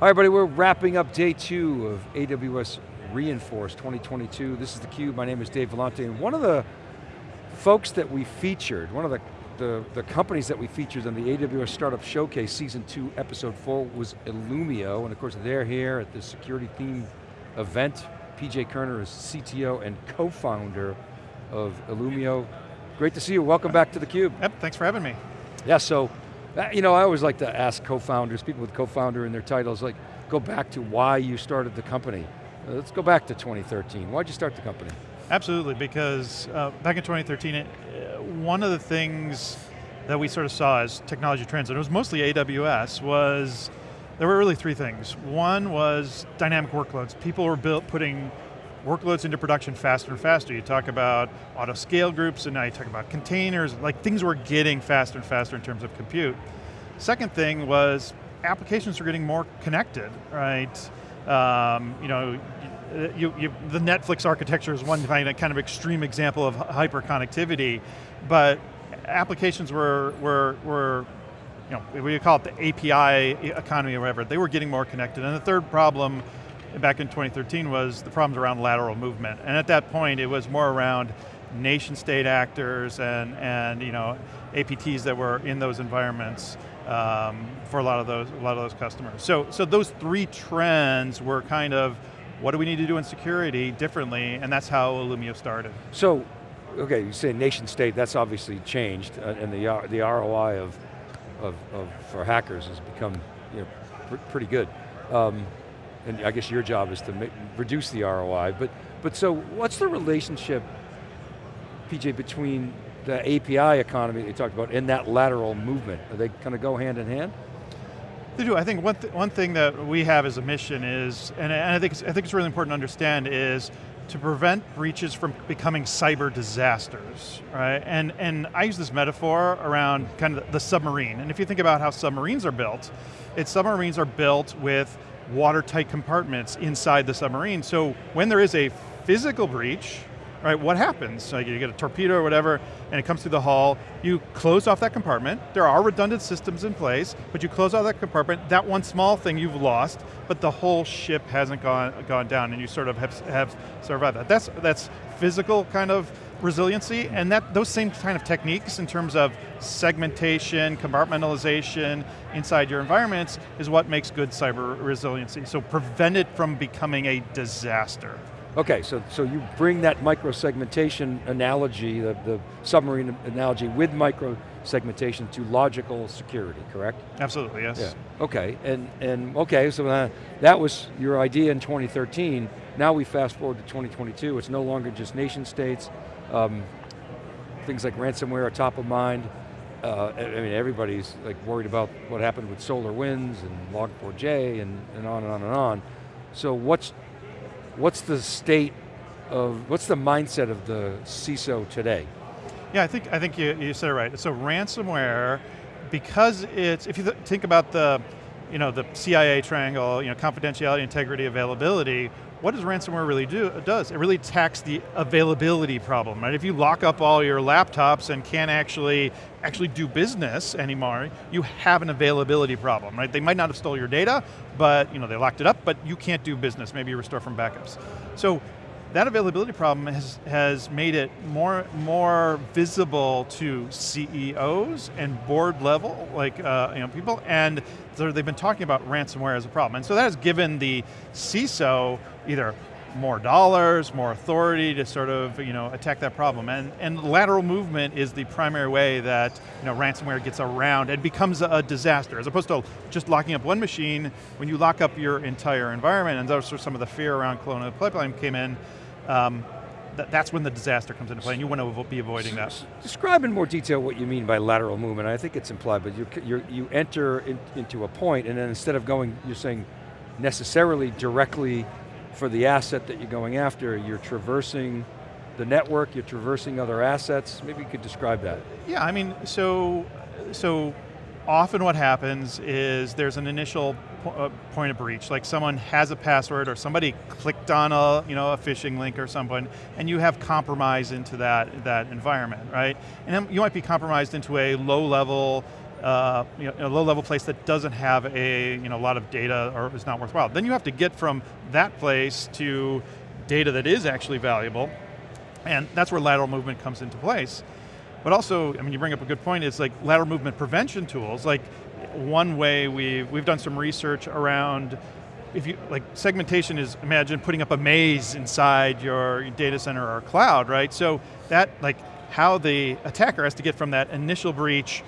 Hi everybody, we're wrapping up day two of AWS re:Inforce 2022. This is theCUBE, my name is Dave Vellante, and one of the folks that we featured, one of the, the, the, companies that we featured on the AWS Startup Showcase Season 2, Episode 4 was Illumio, and of course they're here at the security theme event. PJ Kirner is CTO and co-founder of Illumio. Great to see you, welcome back to theCUBE. Yep, thanks for having me. Yeah, so you know, I always like to ask co-founders, people with co-founder in their titles, like, go back to why you started the company. Uh, let's go back to 2013. Why'd you start the company? Absolutely, because uh, back in 2013, it, uh, one of the things that we sort of saw as technology trends, and it was mostly AWS, was there were really three things. One was dynamic workloads. People were built, putting workloads into production faster and faster. You talk about auto scale groups and now you talk about containers, like things were getting faster and faster in terms of compute. Second thing was applications are getting more connected, right? Um, you know, you, you, the Netflix architecture is one kind of, kind of extreme example of hyper connectivity, but applications were, were, were you know, we call it the API economy or whatever, they were getting more connected. And the third problem back in 2013 was the problems around lateral movement. And at that point, it was more around nation state actors and, and you know, APTs that were in those environments um, for a lot of those a lot of those customers. So, so those three trends were kind of, what do we need to do in security differently, and that's how Illumio started. So, okay, you say nation state, that's obviously changed, uh, and the, the ROI of, of, of, for hackers has become you know, pr pretty good. Um, and I guess your job is to make, reduce the ROI, but, but so what's the relationship, PJ, between the API economy that you talked about and that lateral movement? Are they kind of go hand in hand? They do, I think one, th one thing that we have as a mission is, and and I think, I think it's really important to understand is, to prevent breaches from becoming cyber disasters, right? And, and I use this metaphor around kind of the submarine, and if you think about how submarines are built, it's submarines are built with watertight compartments inside the submarine. So when there is a physical breach, right, what happens? Like you get a torpedo or whatever, and it comes through the hull, you close off that compartment, there are redundant systems in place, but you close off that compartment, that one small thing you've lost, but the whole ship hasn't gone, gone down, and you sort of have, have survived that. That's, that's physical kind of resiliency, and that those same kind of techniques in terms of segmentation, compartmentalization inside your environments is what makes good cyber resiliency. So prevent it from becoming a disaster. Okay, so, so you bring that micro-segmentation analogy, the, the submarine analogy with micro-segmentation to logical security, correct? Absolutely, yes. Yeah. Okay, and, and okay, so uh, that was your idea in 2013. Now we fast forward to 2022, it's no longer just nation states, um, things like ransomware are top of mind. Uh, I mean, everybody's like worried about what happened with SolarWinds and Log4j and, and on and on and on. So what's, what's the state of, what's the mindset of the CISO today? Yeah, I think, I think you, you said it right. So ransomware, because it's, if you th think about the, you know, the CIA triangle, you know, confidentiality, integrity, availability, what does ransomware really do? It does, it really attacks the availability problem, right? If you lock up all your laptops and can't actually, actually do business anymore, you have an availability problem, right? They might not have stole your data, but you know, they locked it up, but you can't do business, maybe you restore from backups. So that availability problem has, has made it more, more visible to CEOs and board level, like uh, you know, people, and they've been talking about ransomware as a problem. And so that has given the CISO either more dollars, more authority to sort of you know, attack that problem. And, and lateral movement is the primary way that you know, ransomware gets around and becomes a disaster, as opposed to just locking up one machine, when you lock up your entire environment, and those are some of the fear around Colonial Pipeline came in, um, th that's when the disaster comes into play, and you want to be avoiding that. Describe in more detail what you mean by lateral movement. I think it's implied, but you you you enter in, into a point, and then instead of going, you're saying necessarily directly for the asset that you're going after, you're traversing the network, you're traversing other assets. Maybe you could describe that. Yeah, I mean, so so often what happens is there's an initial uh, point of breach, like someone has a password or somebody clicked on a, you know, a phishing link or something, and you have compromise into that, that environment, right? And you might be compromised into a low level uh, you know, a low-level place that doesn't have a you know, a lot of data or is not worthwhile. Then you have to get from that place to data that is actually valuable, and that's where lateral movement comes into place. But also, I mean, you bring up a good point, is like lateral movement prevention tools, like one way we've, we've done some research around if you, like segmentation is, imagine putting up a maze inside your data center or cloud, right? So that, like, how the attacker has to get from that initial breach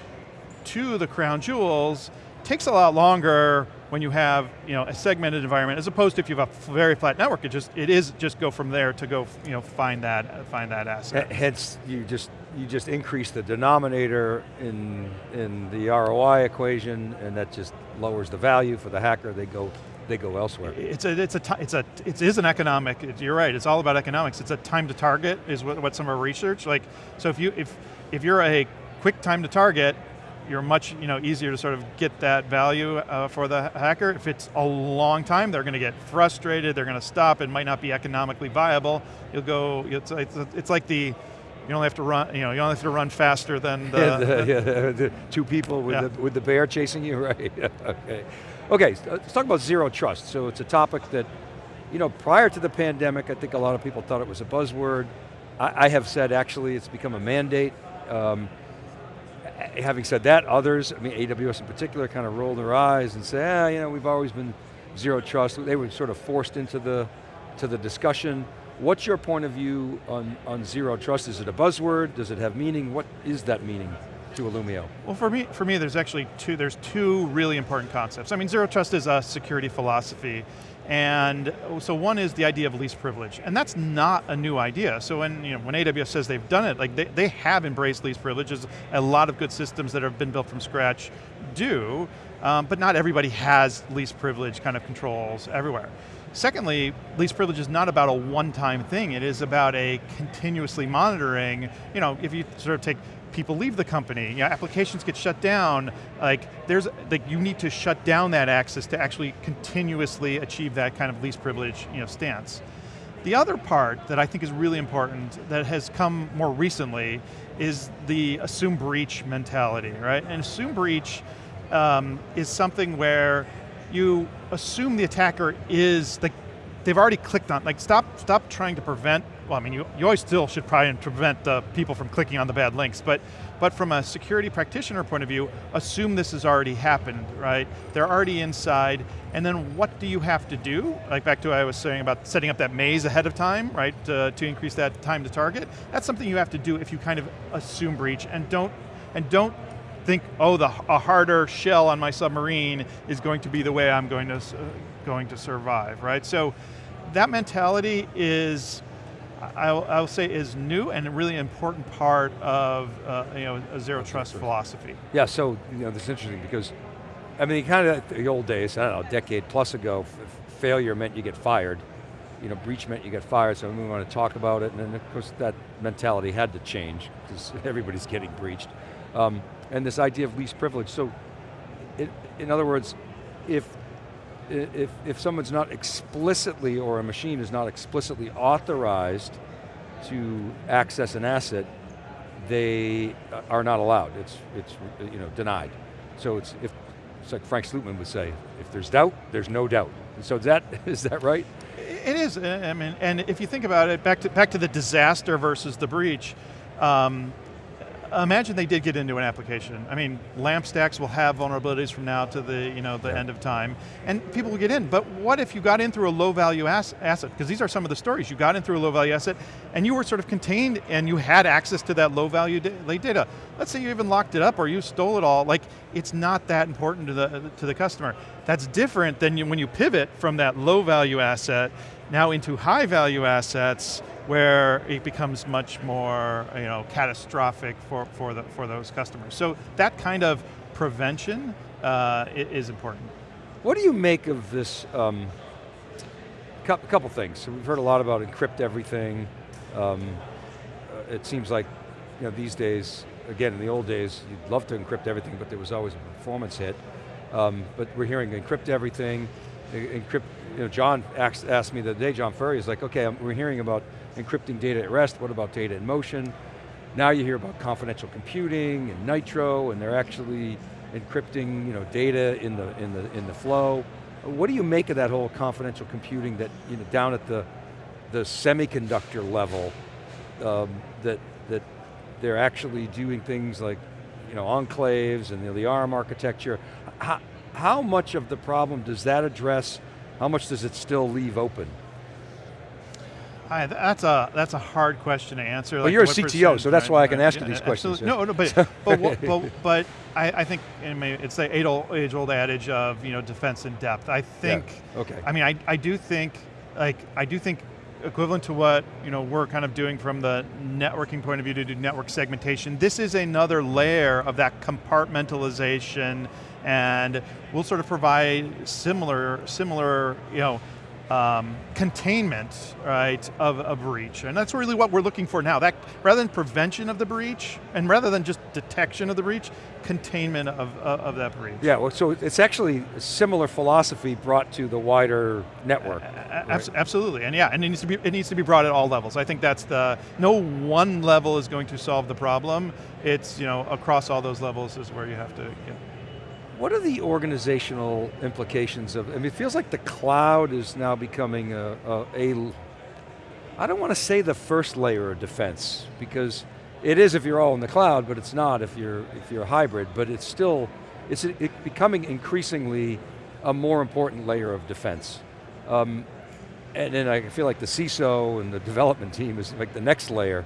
to the crown jewels takes a lot longer when you have you know, a segmented environment as opposed to if you have a very flat network, it just it is just go from there to go you know, find that find that asset. Hence, you just you just increase the denominator in in the ROI equation, and that just lowers the value for the hacker. They go they go elsewhere. It's a, it's a, it's a, it is an economic, you're right, it's all about economics. It's a time to target is what, what some of our research, like, so if you, if, if you're a quick time to target, you're much you know, easier to sort of get that value uh, for the hacker. If it's a long time, they're going to get frustrated, they're going to stop, it might not be economically viable. You'll go, it's, it's, it's like the, you only have to run, you know, you only have to run faster than the, yeah, the, yeah, the two people with, yeah. the, with the bear chasing you, right? okay. Okay, let's talk about zero trust. So it's a topic that, you know, prior to the pandemic, I think a lot of people thought it was a buzzword. I, I have said actually it's become a mandate. Um, having said that, others, I mean AWS in particular, kind of roll their eyes and say, ah, you know, we've always been zero trust. They were sort of forced into the, to the discussion. What's your point of view on, on zero trust? Is it a buzzword? Does it have meaning? What is that meaning? to Illumio? Well, for me, for me, there's actually two. There's two really important concepts. I mean, zero trust is a security philosophy, and so one is the idea of least privilege, and that's not a new idea. So when you know when AWS says they've done it, like they, they have embraced least privileges. A lot of good systems that have been built from scratch do, um, but not everybody has least privilege kind of controls everywhere. Secondly, least privilege is not about a one-time thing, it is about a continuously monitoring, you know, if you sort of take people leave the company, you know, applications get shut down, like there's, like you need to shut down that access to actually continuously achieve that kind of least privilege you know, stance. The other part that I think is really important that has come more recently is the assume breach mentality, right? And assume breach um, is something where you assume the attacker is, like, they've already clicked on, like stop, stop trying to prevent, well I mean you, you always still should probably prevent uh, people from clicking on the bad links, but, but from a security practitioner point of view, assume this has already happened, right? They're already inside, and then what do you have to do? Like back to what I was saying about setting up that maze ahead of time, right, uh, to increase that time to target. That's something you have to do if you kind of assume breach, and don't, and don't think, oh, the, a harder shell on my submarine is going to be the way I'm going to, uh, going to survive, right? So that mentality is, I'll, I'll, say is new and a really important part of uh, you know, a zero trust philosophy. Yeah, so you know, this is interesting because, I mean, kind of the old days, I don't know, a decade plus ago, failure meant you get fired. You know, breach meant you get fired, so we want to talk about it, and then of course that mentality had to change, because everybody's getting breached. Um, and this idea of least privilege. So, it, in other words, if, if, if someone's not explicitly, or a machine is not explicitly authorized to access an asset, they are not allowed. It's, it's you know, denied. So it's, if, it's like Frank Slootman would say, if there's doubt, there's no doubt. So is that, is that right? It is, I mean, and if you think about it, back to, back to the disaster versus the breach, um, imagine they did get into an application. I mean, LAMP stacks will have vulnerabilities from now to the, you know, the yeah. end of time, and people will get in. But what if you got in through a low value ass asset? Because these are some of the stories. You got in through a low value asset, and you were sort of contained, and you had access to that low value data. Let's say you even locked it up, or you stole it all. Like, it's not that important to the to the customer. That's different than you, when you pivot from that low value asset now into high value assets where it becomes much more you know, catastrophic for, for, the, for those customers. So that kind of prevention uh, is important. What do you make of this, um, a couple things. We've heard a lot about encrypt everything. Um, uh, it seems like you know, these days, again, in the old days, you'd love to encrypt everything, but there was always a performance hit. Um, but we're hearing encrypt everything, encrypt, you know, John asked, asked me the other day, John Furrier, is like, okay, we're hearing about encrypting data at rest, what about data in motion? Now you hear about confidential computing and Nitro, and they're actually encrypting you know, data in the, in, the, in the flow. What do you make of that whole confidential computing that, you know, down at the, the semiconductor level, um, that, that they're actually doing things like you know, enclaves and the, the ARM architecture. How, how much of the problem does that address? How much does it still leave open? Hi, that's a that's a hard question to answer. Well, like you're a CTO, so that's right? why I can ask you these questions. No, no, but but, but, but I, I, think it's the age-old adage of you know defense in depth. I think. Yeah. Okay. I mean, I I do think like I do think equivalent to what you know we're kind of doing from the networking point of view to do network segmentation. This is another layer of that compartmentalization, and we'll sort of provide similar similar you know um, containment, right, of a breach. And that's really what we're looking for now. That Rather than prevention of the breach, and rather than just detection of the breach, containment of, of, of that breach. Yeah, well, so it's actually a similar philosophy brought to the wider network. Uh, right? Absolutely, and yeah, and it needs, to be, it needs to be brought at all levels. I think that's the, no one level is going to solve the problem. It's, you know, across all those levels is where you have to get. What are the organizational implications of, I mean, it feels like the cloud is now becoming a, a, a I don't want to say the first layer of defense, because it is if you're all in the cloud, but it's not if you're, if you're a hybrid, but it's still, it's it becoming increasingly a more important layer of defense. Um, and then I feel like the CISO and the development team is like the next layer.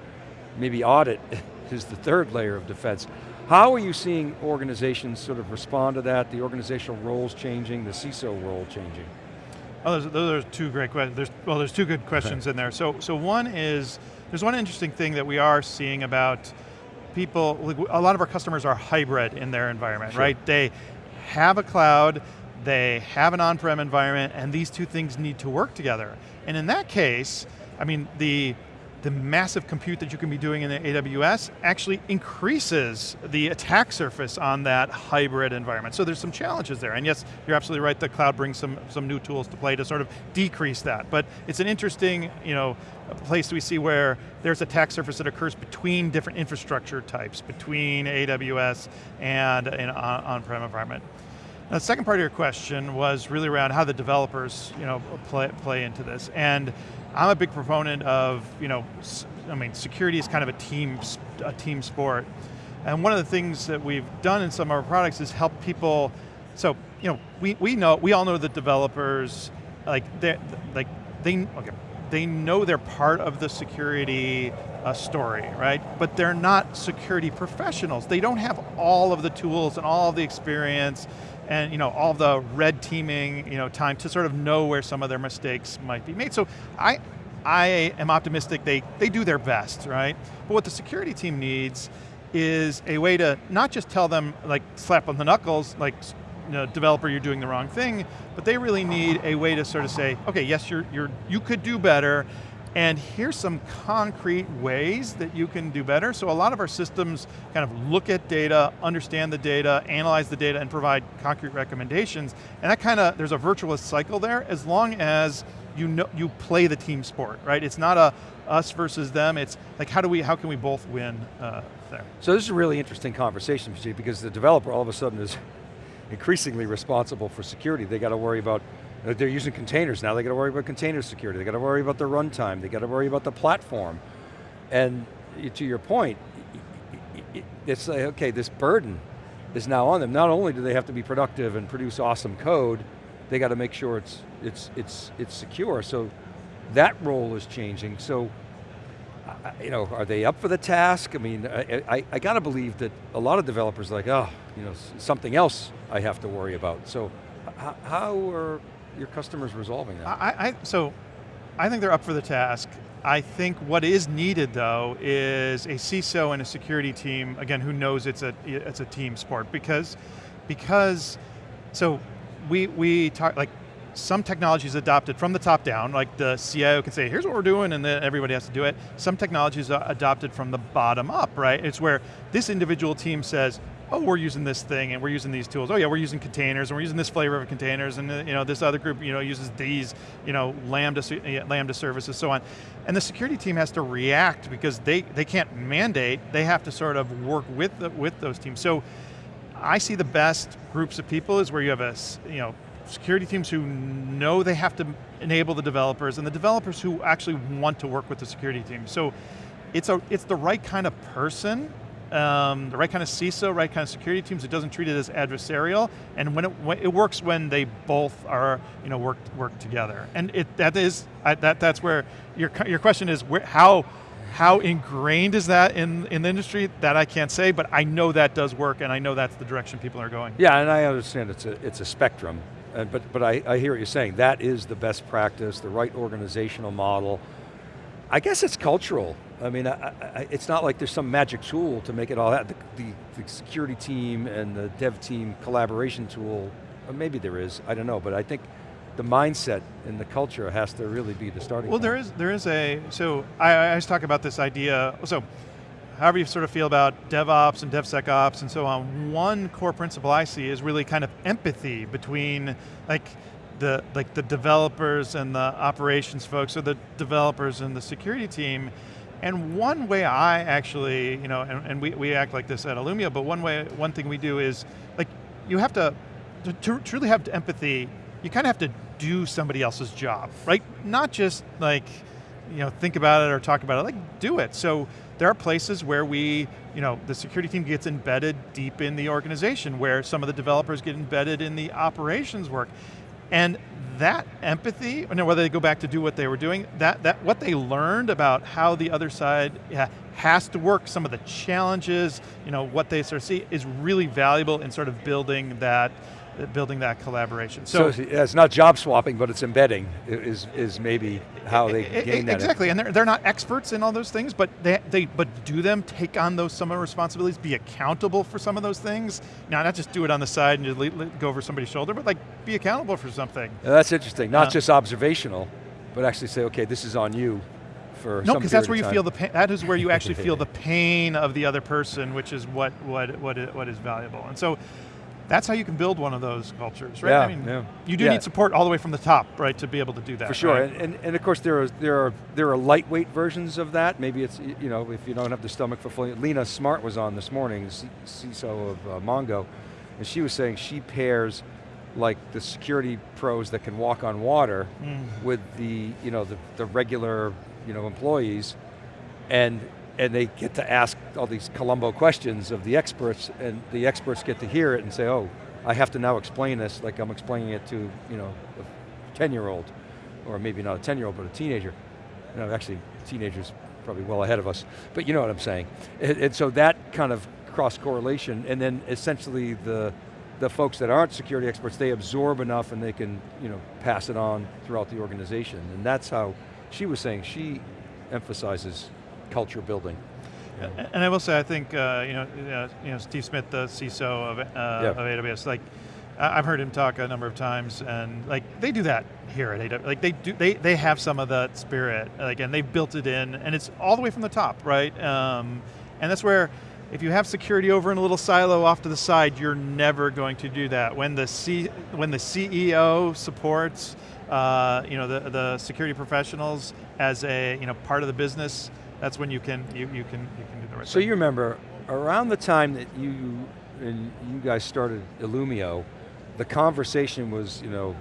Maybe audit is the third layer of defense. How are you seeing organizations sort of respond to that, the organizational roles changing, the CISO role changing? Oh, those, those are two great questions. There's, well, there's two good questions in there. So, so one is, there's one interesting thing that we are seeing about people, a lot of our customers are hybrid in their environment, sure. right? They have a cloud, they have an on-prem environment, and these two things need to work together. And in that case, I mean, the the massive compute that you can be doing in the AWS actually increases the attack surface on that hybrid environment. So there's some challenges there, and yes, you're absolutely right, the cloud brings some, some new tools to play to sort of decrease that. But it's an interesting you know, place we see where there's a attack surface that occurs between different infrastructure types, between AWS and an uh, on-prem environment. Now, the second part of your question was really around how the developers you know, play, play into this. And I'm a big proponent of, you know, I mean, security is kind of a team, a team sport. And one of the things that we've done in some of our products is help people, so, you know, we, we know, we all know that developers, like, they like, they, okay, they know they're part of the security uh, story, right? But they're not security professionals. They don't have all of the tools and all of the experience and you know, all the red teaming you know, time to sort of know where some of their mistakes might be made. So I, I am optimistic they, they do their best, right? But what the security team needs is a way to not just tell them, like slap on the knuckles, like you know, developer, you're doing the wrong thing, but they really need a way to sort of say, okay, yes, you're, you're, you could do better, and here's some concrete ways that you can do better. So a lot of our systems kind of look at data, understand the data, analyze the data, and provide concrete recommendations. And that kind of, there's a virtuous cycle there as long as you know you play the team sport, right? It's not a us versus them, it's like how do we, how can we both win uh, there? So this is a really interesting conversation, because the developer all of a sudden is increasingly responsible for security. They got to worry about Uh, they're using containers now, they got to worry about container security, they got to worry about the runtime, they got to worry about the platform. And to your point, it's like, okay, this burden is now on them. Not only do they have to be productive and produce awesome code, they got to make sure it's, it's, it's, it's secure. So that role is changing. So, you know, are they up for the task? I mean, I, I, I got to believe that a lot of developers are like, oh, you know, something else I have to worry about. So how are your customers resolving that? I, I, so, I think they're up for the task. I think what is needed though is a CISO and a security team, again, who knows it's a, it's a team sport because, because, so we, we talk, like some technologies adopted from the top down, like the CIO can say, here's what we're doing, and then everybody has to do it. Some technologies are adopted from the bottom up, right? It's where this individual team says, oh, we're using this thing and we're using these tools. Oh yeah, we're using containers and we're using this flavor of containers and uh, you know this other group you know uses these you know lambda lambda services so on. And the security team has to react because they they can't mandate. They have to sort of work with the, with those teams. So I see the best groups of people is where you have a, you know, security teams who know they have to enable the developers and the developers who actually want to work with the security team. So it's, a, it's the right kind of person, um, the right kind of CISO, right kind of security teams. It doesn't treat it as adversarial, and when it, when it works when they both are you know work work together. And it that is I, that that's where your your question is where how how ingrained is that in, in the industry? That I can't say, but I know that does work and I know that's the direction people are going. Yeah, and I understand it's a, it's a spectrum, uh, but, but I, I hear what you're saying. That is the best practice, the right organizational model. I guess it's cultural. I mean, I, I, it's not like there's some magic tool to make it all that. The, the, the, security team and the dev team collaboration tool, maybe there is, I don't know, but I think the mindset and the culture has to really be the starting well, point. there is, there is a, so I, I always talk about this idea, so however you sort of feel about DevOps and DevSecOps and so on, one core principle I see is really kind of empathy between like the, like the developers and the operations folks or the developers and the security team. And one way I actually, you know, and, and we, we act like this at Illumio, but one way, one thing we do is, like, you have to, to, to truly have empathy, you kind of have to do somebody else's job, right? Not just like, you know, think about it or talk about it, like do it. So there are places where we, you know, the security team gets embedded deep in the organization where some of the developers get embedded in the operations work. And that empathy, whether they go back to do what they were doing, that, that what they learned about how the other side yeah, has to work, some of the challenges, you know, what they sort of see is really valuable in sort of building that building that collaboration. So, so it's not job swapping, but it's embedding is, is maybe how they it, gain that. Exactly, and they're, they're not experts in all those things, but they, they but do them take on those some of the responsibilities, be accountable for some of those things. Now, not just do it on the side and just go over somebody's shoulder, but like be accountable for something. that's interesting, not uh, just observational, but actually say, okay, this is on you for no, because that's where you feel the pain. That is where you actually feel the pain of the other person, which is what what what is, what is valuable. And so, that's how you can build one of those cultures, right? Yeah, I mean, yeah. you do yeah. need support all the way from the top, right, to be able to do that. For sure, right? and, and, of course there are, there, are, there are lightweight versions of that. Maybe it's, you know, if you don't have the stomach for fully, Lena Smart was on this morning, CISO of uh, Mongo, and she was saying she pairs like the security pros that can walk on water mm. with the, you know, the, the regular you know, employees, and and they get to ask all these Columbo questions of the experts, and the experts get to hear it and say, oh, I have to now explain this like I'm explaining it to you know, a 10-year-old, or maybe not a 10-year-old, but a teenager. You know, actually, teenagers probably well ahead of us, but you know what I'm saying. And, and so that kind of cross-correlation, and then essentially the, the folks that aren't security experts, they absorb enough and they can you know, pass it on throughout the organization. And that's how she was saying she emphasizes culture building. Yeah. And I will say, I think uh, you know, you know, Steve Schmidt, the CISO of, uh, yeah. of AWS, like I've heard him talk a number of times, and like they do that here at AWS. Like they do, they they have some of that spirit, like, and they've built it in, and it's all the way from the top, right? Um, and that's where, if you have security over in a little silo off to the side, you're never going to do that. When the C, when the CEO supports, uh, you know, the the security professionals as a you know part of the business that's when you can you, you can you can do the right so thing. So you remember around the time that you and you guys started Illumio, the conversation was you know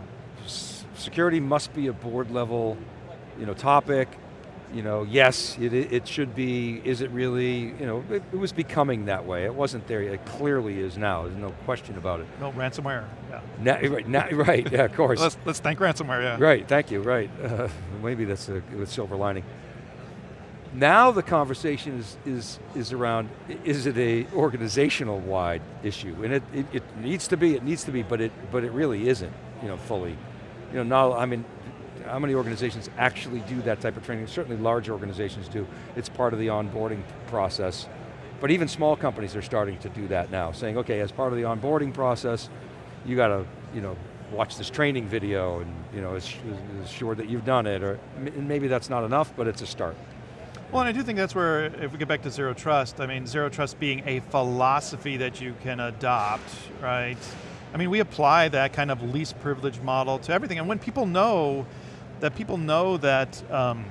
security must be a board level you know topic. You know, yes, it, it should be, is it really, you know, it, it was becoming that way. It wasn't there, it clearly is now, there's no question about it. No, ransomware, yeah. Now, right, now, right, yeah, of course. let's, let's thank ransomware, yeah. Right, thank you, right. Uh, maybe that's a, a silver lining. Now the conversation is, is, is around, is it a organizational wide issue? And it, it, it, needs to be, it needs to be, but it, but it really isn't, you know, fully. You know, now, I mean, how many organizations actually do that type of training? Certainly large organizations do. It's part of the onboarding process. But even small companies are starting to do that now, saying, okay, as part of the onboarding process, you got to, you know, watch this training video and you know, ensure that you've done it, or maybe that's not enough, but it's a start. Well, and I do think that's where, if we get back to zero trust, I mean, zero trust being a philosophy that you can adopt, right? I mean, we apply that kind of least privilege model to everything, and when people know, that people know that, um,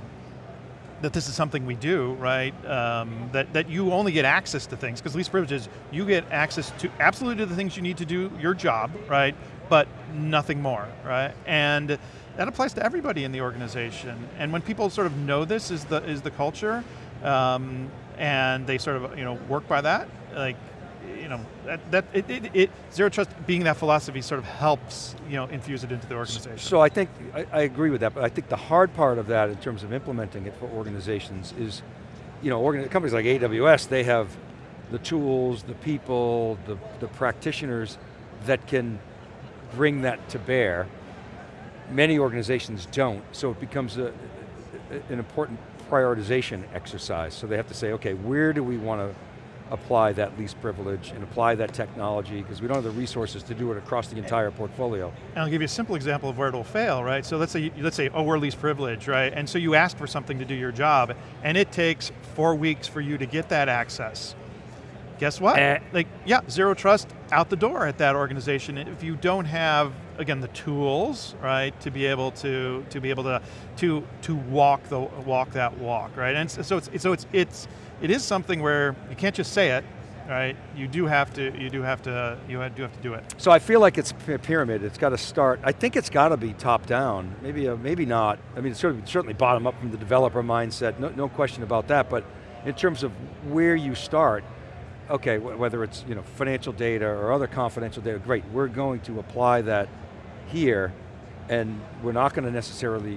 that this is something we do, right? Um, that, that you only get access to things, because least privileges, you get access to absolutely the things you need to do your job, right? But nothing more, right? And that applies to everybody in the organization. And when people sort of know this is the, is the culture, um, and they sort of you know, work by that, like you know, that, that it, it, it, zero trust being that philosophy sort of helps, you know, infuse it into the organization. So I think, I, I, agree with that, but I think the hard part of that in terms of implementing it for organizations is, you know, companies like AWS, they have the tools, the people, the, the practitioners that can bring that to bear. Many organizations don't, so it becomes a, an important prioritization exercise. So they have to say, okay, where do we want to apply that least privilege and apply that technology because we don't have the resources to do it across the entire portfolio. And I'll give you a simple example of where it'll fail, right? So let's say, let's say, oh, we're least privilege, right? And so you ask for something to do your job, and it takes four weeks for you to get that access. Guess what? Eh. Like, yeah, zero trust out the door at that organization. If you don't have, again, the tools, right, to be able to to be able to to to walk the walk that walk, right? And so it's so it's it's it is something where you can't just say it, right? You do have to, you do have to, you do have to do it. So I feel like it's a pyramid. It's got to start. I think it's got to be top down. Maybe, uh, maybe not. I mean, it's certainly, certainly bottom up from the developer mindset. No, no question about that. But in terms of where you start, okay, whether it's you know financial data or other confidential data, great. We're going to apply that here, and we're not going to necessarily.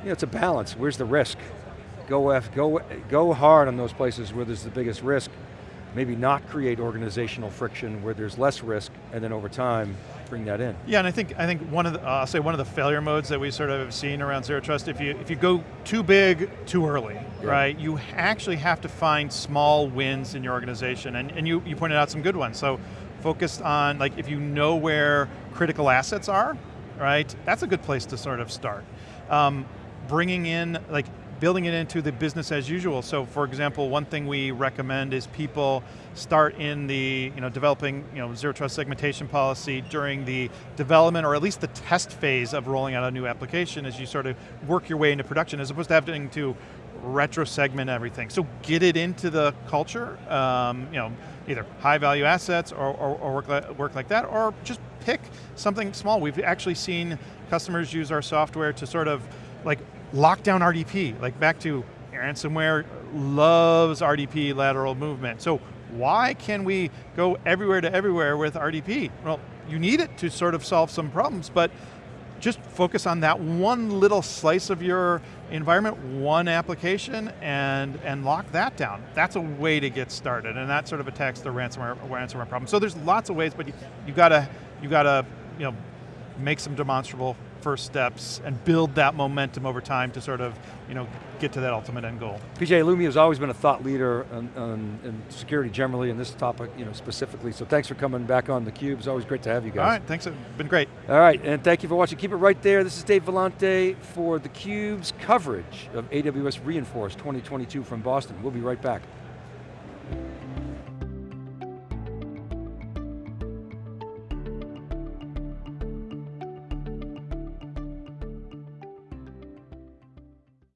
You know, it's a balance. Where's the risk? go, F, go, go hard on those places where there's the biggest risk, maybe not create organizational friction where there's less risk, and then over time, bring that in. Yeah, and I think I think one of the, uh, I'll say one of the failure modes that we sort of have seen around zero trust, if you if you go too big too early, yeah. right? You actually have to find small wins in your organization, and, and you, you pointed out some good ones. So focused on, like if you know where critical assets are, right? That's a good place to sort of start. Um, bringing in, like building it into the business as usual. So for example, one thing we recommend is people start in the, you know, developing you know, zero trust segmentation policy during the development or at least the test phase of rolling out a new application as you sort of work your way into production as opposed to having to retro segment everything. So get it into the culture, um, you know, either high value assets or, or, or work, like, work like that, or just pick something small. We've actually seen customers use our software to sort of like lock down RDP, like back to ransomware loves RDP lateral movement. So why can we go everywhere to everywhere with RDP? Well, you need it to sort of solve some problems, but just focus on that one little slice of your environment, one application, and, and lock that down. That's a way to get started, and that sort of attacks the ransomware, ransomware problem. So there's lots of ways, but you, you gotta, you gotta you know, make some demonstrable first steps and build that momentum over time to sort of you know, get to that ultimate end goal. PJ Illumio has always been a thought leader on, on, in security generally and this topic you know, specifically, so thanks for coming back on theCUBE. It's always great to have you guys. All right, thanks, it's been great. All right, and thank you for watching. Keep it right there. This is Dave Vellante for theCUBE's coverage of AWS re:Inforce 2022 from Boston. We'll be right back.